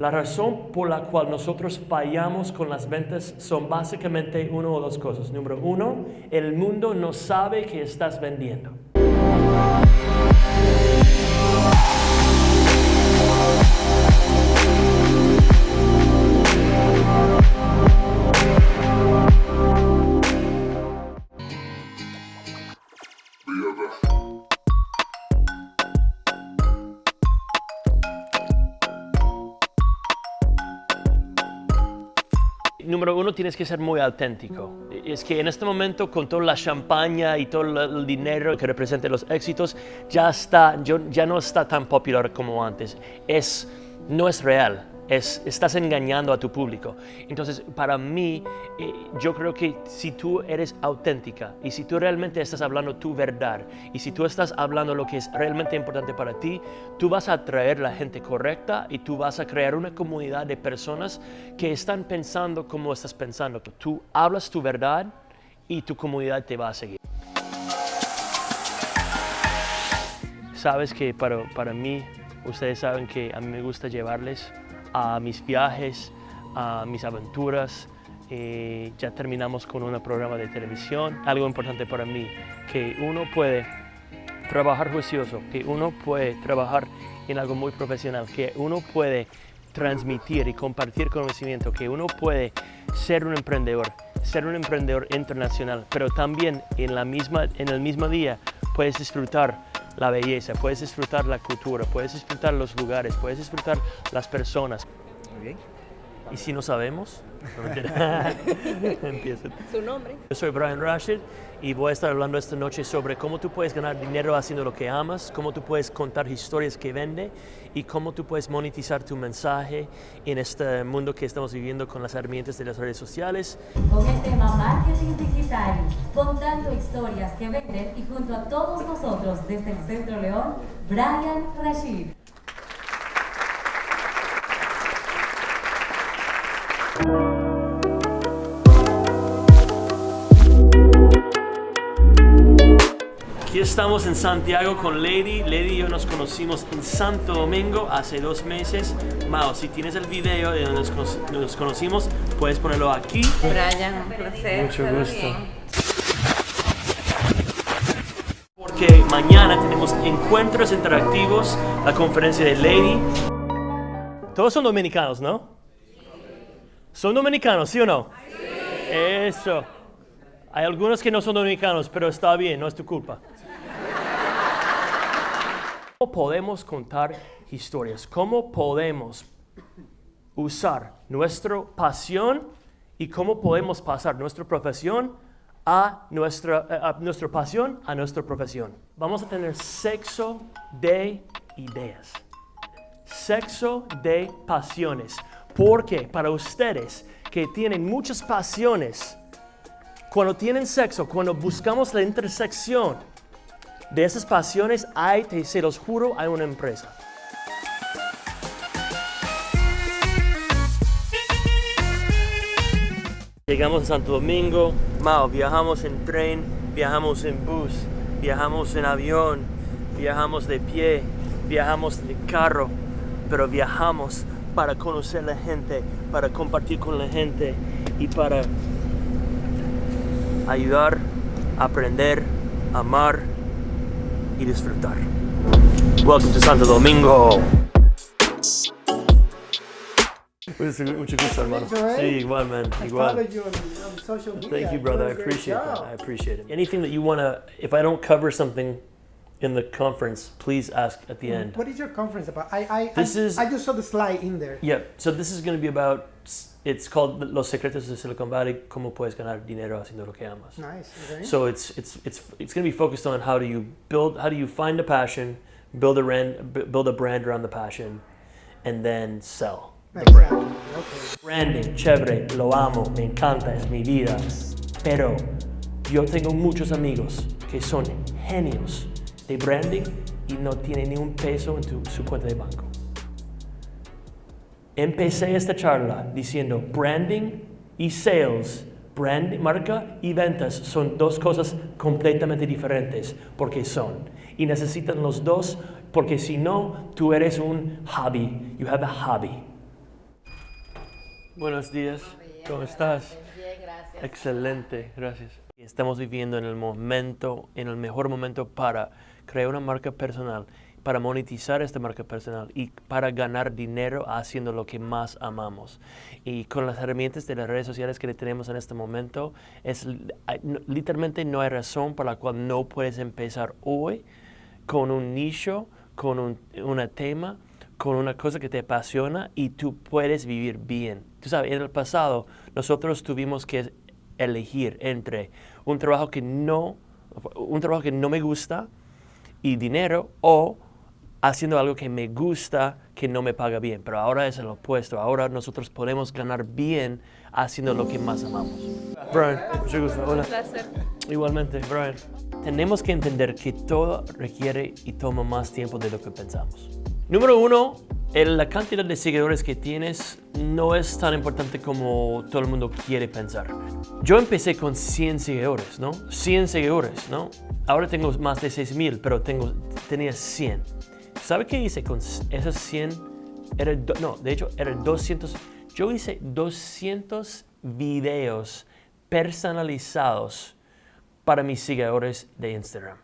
La razón por la cual nosotros fallamos con las ventas son básicamente una o dos cosas. Número uno, el mundo no sabe que estás vendiendo. Número uno, tienes que ser muy auténtico. Es que en este momento, con toda la champaña y todo el dinero que representa los éxitos, ya, está, ya no está tan popular como antes. Es, no es real estás engañando a tu público. Entonces, para mí, eh, yo creo que si tú eres auténtica y si tú realmente estás hablando tu verdad y si tú estás hablando lo que es realmente importante para ti, tú vas a atraer la gente correcta y tú vas a crear una comunidad de personas que están pensando como estás pensando. Tú hablas tu verdad y tu comunidad te va a seguir. Sabes que para, para mí, ustedes saben que a mí me gusta llevarles a mis viajes, a mis aventuras. Eh, ya terminamos con un programa de televisión. Algo importante para mí, que uno puede trabajar juicioso, que uno puede trabajar en algo muy profesional, que uno puede transmitir y compartir conocimiento, que uno puede ser un emprendedor, ser un emprendedor internacional, pero también en, la misma, en el mismo día puedes disfrutar la belleza, puedes disfrutar la cultura, puedes disfrutar los lugares, puedes disfrutar las personas. Muy bien. ¿Y si no sabemos? Empieza. ¿Su nombre? Yo soy Brian Rashid y voy a estar hablando esta noche sobre cómo tú puedes ganar dinero haciendo lo que amas, cómo tú puedes contar historias que vende y cómo tú puedes monetizar tu mensaje en este mundo que estamos viviendo con las herramientas de las redes sociales. Con el tema marketing digital, contando historias que venden y junto a todos nosotros desde el Centro León, Brian Rashid. Aquí estamos en Santiago con Lady. Lady y yo nos conocimos en Santo Domingo hace dos meses. Mao, si tienes el video de donde nos, conocimos, puedes ponerlo aquí. Brian, un placer. Mucho gusto. Porque mañana tenemos encuentros interactivos, la conferencia de Lady. Todos son dominicanos, ¿no? ¿Son dominicanos, sí o no? Sí. Eso. Hay algunos que no son dominicanos, pero está bien, no es tu culpa. ¿Cómo podemos contar historias? ¿Cómo podemos usar nuestra pasión y cómo podemos pasar nuestra profesión a nuestra, eh, a nuestra pasión a nuestra profesión? Vamos a tener sexo de ideas, sexo de pasiones. Porque para ustedes que tienen muchas pasiones, cuando tienen sexo, cuando buscamos la intersección, de esas pasiones hay, te, se los juro, hay una empresa. Llegamos a Santo Domingo, Mao, viajamos en tren, viajamos en bus, viajamos en avión, viajamos de pie, viajamos de carro, pero viajamos para conocer la gente, para compartir con la gente y para ayudar, aprender, amar y disfrutar. Welcome to Santo Domingo. Mucho gusto, hermano. Sí, igual, man. Igual. Thank you, brother. I appreciate that. I appreciate it. Anything that you want to, if I don't cover something in the conference, please ask at the end. What is your conference about? I I, this I, is, I just saw the slide in there. Yeah, so this is going to be about it's called Los Secretos de Silicon Valley, cómo puedes ganar dinero haciendo lo que amas. Nice. Okay. So it's it's it's it's going to be focused on how do you build how do you find a passion, build a brand build a brand around the passion and then sell. The brand. Okay. Branding, chévere, lo amo, me encanta, es mi vida. Pero yo tengo muchos amigos que son genios de branding y no tienen ni un peso en tu, su cuenta de banco. Empecé esta charla diciendo branding y sales, brand, marca y ventas son dos cosas completamente diferentes porque son. Y necesitan los dos porque si no, tú eres un hobby. You have a hobby. Buenos días. ¿Cómo estás? Bien, gracias. Excelente, gracias. Estamos viviendo en el momento, en el mejor momento para crear una marca personal, para monetizar esta marca personal y para ganar dinero haciendo lo que más amamos. Y con las herramientas de las redes sociales que tenemos en este momento, es, literalmente no hay razón por la cual no puedes empezar hoy con un nicho, con un una tema, con una cosa que te apasiona y tú puedes vivir bien. Tú sabes, en el pasado nosotros tuvimos que elegir entre un trabajo que no, un trabajo que no me gusta y dinero o haciendo algo que me gusta, que no me paga bien. Pero ahora es el opuesto. Ahora nosotros podemos ganar bien haciendo lo que más amamos. Brian, mucho gusto. Hola. Igualmente, Brian. Tenemos que entender que todo requiere y toma más tiempo de lo que pensamos. Número uno, la cantidad de seguidores que tienes no es tan importante como todo el mundo quiere pensar. Yo empecé con 100 seguidores, ¿no? 100 seguidores, ¿no? Ahora tengo más de 6000, pero tengo, tenía 100. ¿Sabe qué hice con esos 100? Era, no, de hecho, eran 200. Yo hice 200 videos personalizados para mis seguidores de Instagram.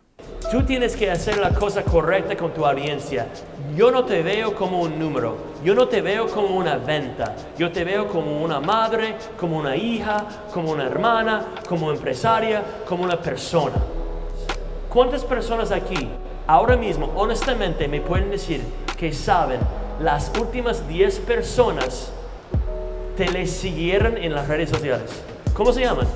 Tú tienes que hacer la cosa correcta con tu audiencia. Yo no te veo como un número, yo no te veo como una venta, yo te veo como una madre, como una hija, como una hermana, como empresaria, como una persona. ¿Cuántas personas aquí ahora mismo, honestamente, me pueden decir que saben las últimas 10 personas te le siguieron en las redes sociales? ¿Cómo se llaman?